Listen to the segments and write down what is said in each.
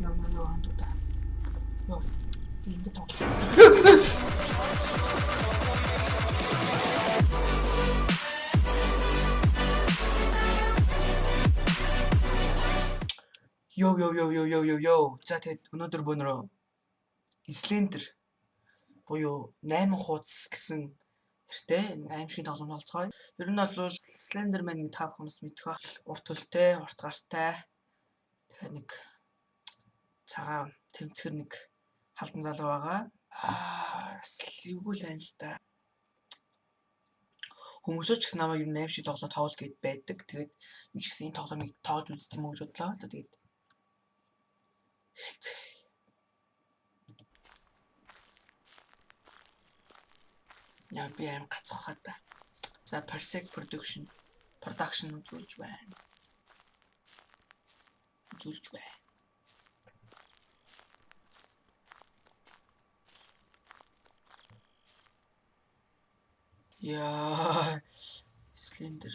Йоо йоо йоо андуда. Йоо. Ингэ тоо. Йоо йоо йоо йоо йоо йоо йоо. За тэгэд өнөөдөр бөөнөрөө Slender буюу 8 хуудас гэсэн нэртэй аимшигын тоглоом болцгоё. Ер нь бол Slenderman нэг та бүхнээс мэдэх бах урт төлтэй, урт гартай. Тэгээ нэг цагаан тэмцгэр нэг халдан залуу байгаа. Аа, эвгүй л байна л да. Хүмүүсөө ч гэсэн намайг нь аим шиг тоглоо тоглол гэд байдаг. Тэгээд юу ч гэсэн энэ тоглоомыг тоож үзт юм уу гэж бодлоо. Тэгээд хэлцгээе. Яа би аим гацхаа та. За Parsec Production Production үзүүлж байна. Үзүүлж байна. Яа Slender.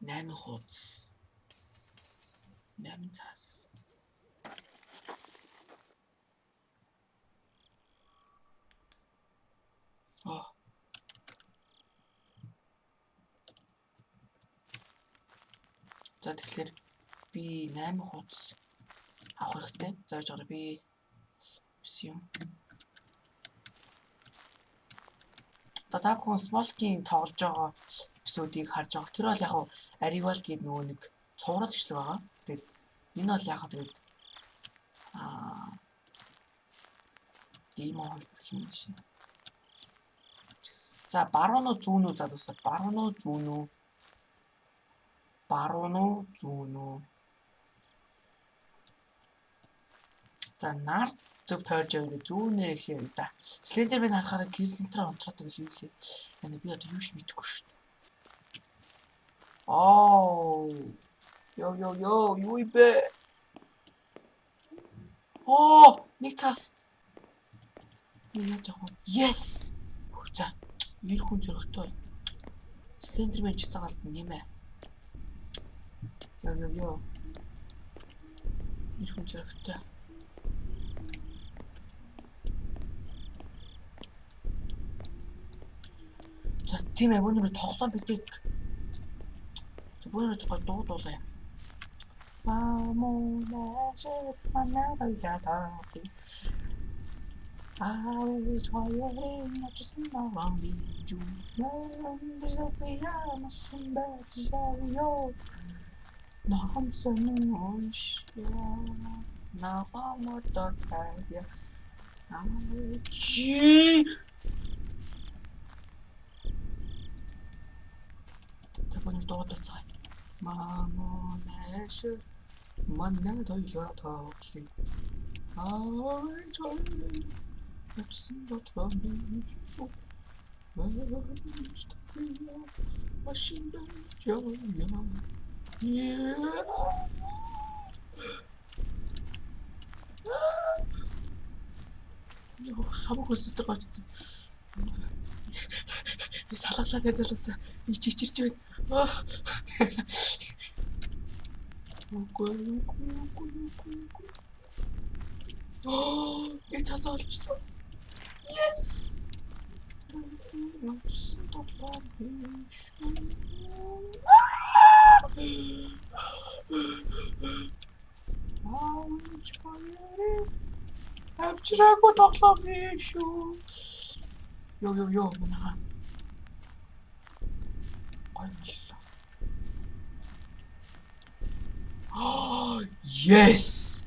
8 хуудас. 8 цаас. Оо. За тэгэхээр би 8 хуудас авах хэрэгтэй. Зааж байгаа би юм. За та бүхэн Smolky-ийн тоглож байгаа эпизодыг харж байгаа. Тэр бол яг нь Arrival гээд нөгөө нэг цуврал гिचлэг байгаа. Тэгээд энэ бол яг тэгээд аа Demon гэх юм шин. За баруун уу зүүн үү залуусаа баруун уу зүүн үү баруун уу зүүн үү За нар зөв тойрж яваа зүүнээр эхлэе да. Слендер би харахаараа гэрэлтраа онцоод гэж юу лээ. Яна би одоо юу ч мэдэхгүй шүү дээ. Оо. Йо йо йо юу ибэ? Оо, нэг цаас. Яаж яах вэ? Yes. За, ир хүн зөрөгтэй бол. Слендермен ч цагаалт нэмэ. Йо йо йо. Ир хүн зөрөгтэй. За тийм ээ өнөөдөр тоглоом бидэг. Өнөөдөр гой дуудуулаа. Мамунаш манадалята. Ай чоёрин начсан наван бiju. Бизопия масамба жавё. Нахам сонш. for daughter time. Mama measure. Manne doya tavki. Ay canım. Hepsini datan bilmiş bu. Vermiş takıya. Başında can ya. Yeah. Yok, çabuk hızlı kaçtım. Би салгалаад ядуулсан. Би чичирч байна. Үгүй үгүй үгүй үгүй. Аа, нэг цаас олчлоо. Yes. Начсан тоглоом биш. Аа, чамаа. Авчраагүй тоглоом биш шүү. Йоо йоо йоо манайхаа. Гоё. Yes.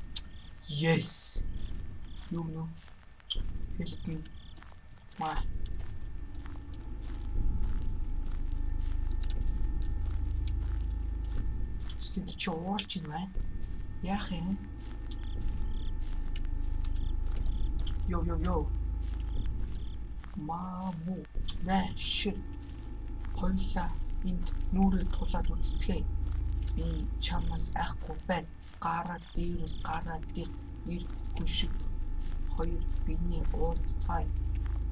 Yes. You know. Help me. Ma. Стенд чи уурч байна. Яах юм? Йо йо йо. Маму. Нэ шир. Хойлоо энд нүрээ тулаад үцгэе би чамаас айхгүй байна. Гараа дээрээс гараа дээр ир хүн шиг хоёр биений уулзцай.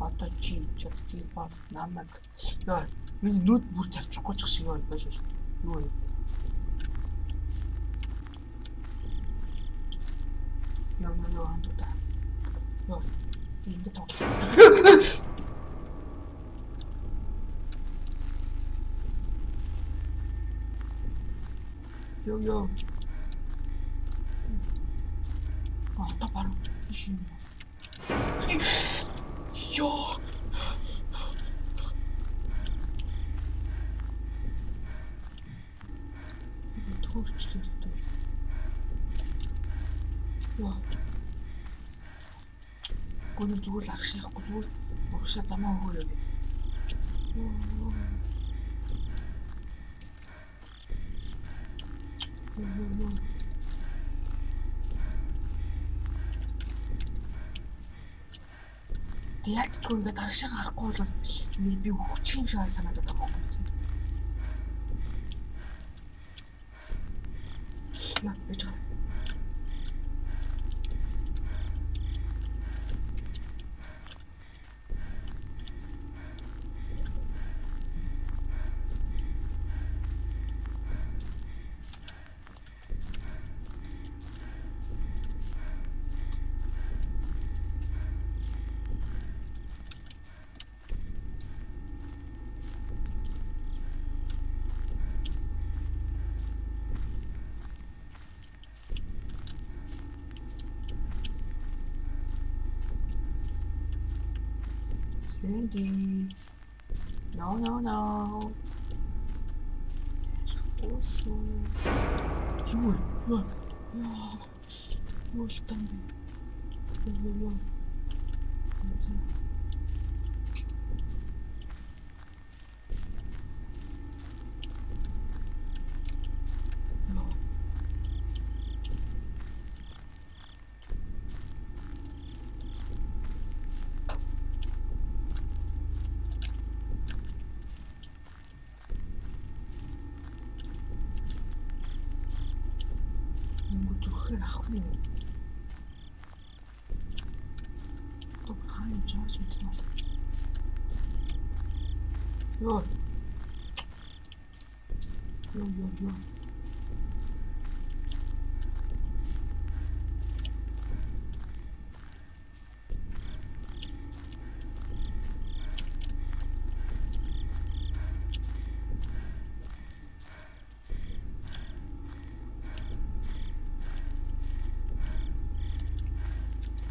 Одоо чи чаддгийг бол намайг ёо миний нүд бүр цавчихгүй ч шиг юм байл. Юу юм? Йоо йоо йоо андуда. Йоо. Ингэ тоглоо. Йоо. А, та баруун юм. Йоо. Төрчлөлтөө. Йоо. Гүнэр зүгээр л аргаш яахгүй зүгээр урагшаа замаа өгөөрэй. Йоо. Йоо йоо. Тэг яг ч ингээд аргашаа гарахгүй бол би өгчих юм шиг санагдаад байгаа юм. Яа, бич. Sandy. No, no, no. Oso. Юу вэ? Яа. Юу л тань. Юу юу. За. Claro. Tocando já, gente. Nossa. Yo. Yo, yo, yo.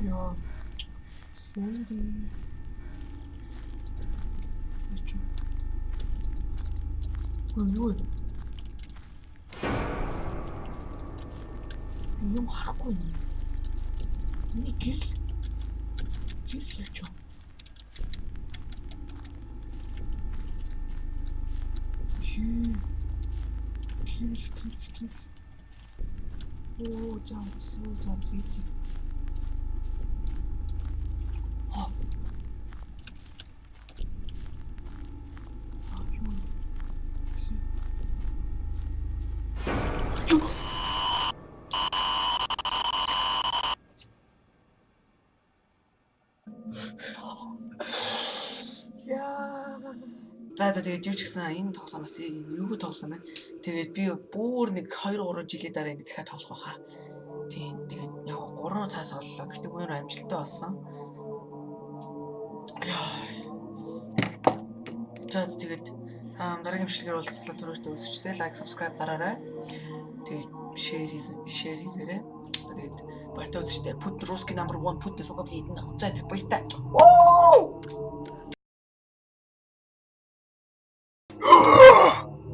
Юм. Йоо. Sandy. Ачуу. Ой юу? Юм харахгүй юм. Миний гэрэл. Гэрэл ачуу. Хээ. Гэрэл гэрэл гэрэл. Оо за за за за за. А. А юу? Юу? Яа. За за тэгээд юу ч гэсэн энэ тоглоомоос эвгүй тоглоом байна. Тэгээд би бүр нэг 2 3 жилийн дараа ингэ дахиад тоглох байхаа. Тийм тэгээд яг 3 цаас оллоо. Гэтэ бүр амжилттай болсон. За тэгээд аа дараагийн бичлэгээр уулзлаа түрүүчтэй үзэгчтэй лайк subscribe дараарай. Тэгээд share share хийгээрэй. Тэгээд баяртай үзэгчтэй Put русский number 1 Put сугап хийдэн хуцаа тэр баяртай. Оо!